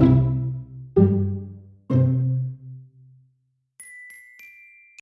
you.